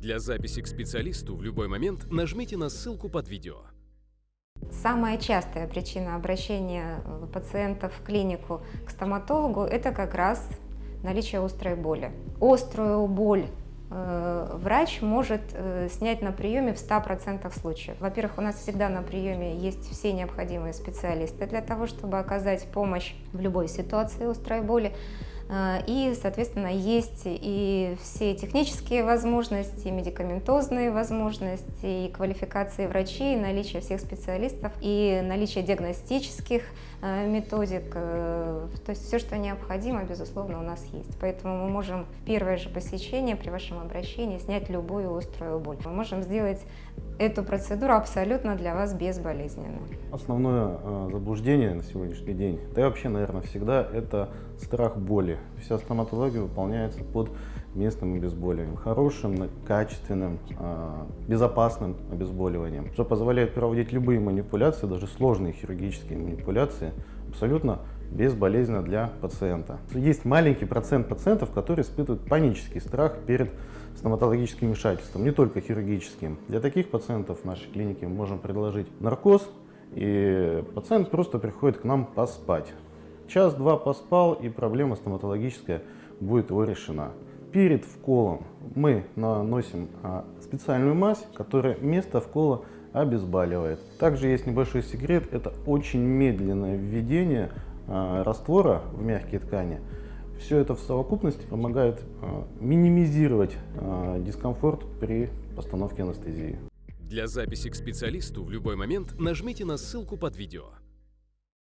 Для записи к специалисту в любой момент нажмите на ссылку под видео. Самая частая причина обращения э, пациентов в клинику к стоматологу – это как раз наличие острой боли. Острую боль э, врач может э, снять на приеме в 100% случаев. Во-первых, у нас всегда на приеме есть все необходимые специалисты для того, чтобы оказать помощь в любой ситуации острой боли. Э, и, соответственно, есть и все технические возможности, медикаментозные возможности, и квалификации врачей, и наличие всех специалистов, и наличие диагностических э, методик. Э, то есть все, что необходимо, безусловно, у нас есть. Поэтому мы можем в первое же посещение при вашем обращении снять любую острую боль. Мы можем сделать эту процедуру абсолютно для вас безболезненно. Основное э, заблуждение на сегодняшний день, да и вообще, наверное, всегда, это страх боли. Вся стоматология выполняется под местным обезболиванием, хорошим, качественным, э, безопасным обезболиванием, что позволяет проводить любые манипуляции, даже сложные хирургические манипуляции, абсолютно безболезненно для пациента. Есть маленький процент пациентов, которые испытывают панический страх перед стоматологическим вмешательством, не только хирургическим. Для таких пациентов в нашей клинике мы можем предложить наркоз, и пациент просто приходит к нам поспать. Час-два поспал, и проблема стоматологическая будет его решена. Перед вколом мы наносим а, специальную мазь, которая место вкола обезболивает. Также есть небольшой секрет, это очень медленное введение а, раствора в мягкие ткани. Все это в совокупности помогает а, минимизировать дискомфорт при постановке анестезии. Для записи к специалисту в любой момент нажмите на ссылку под видео.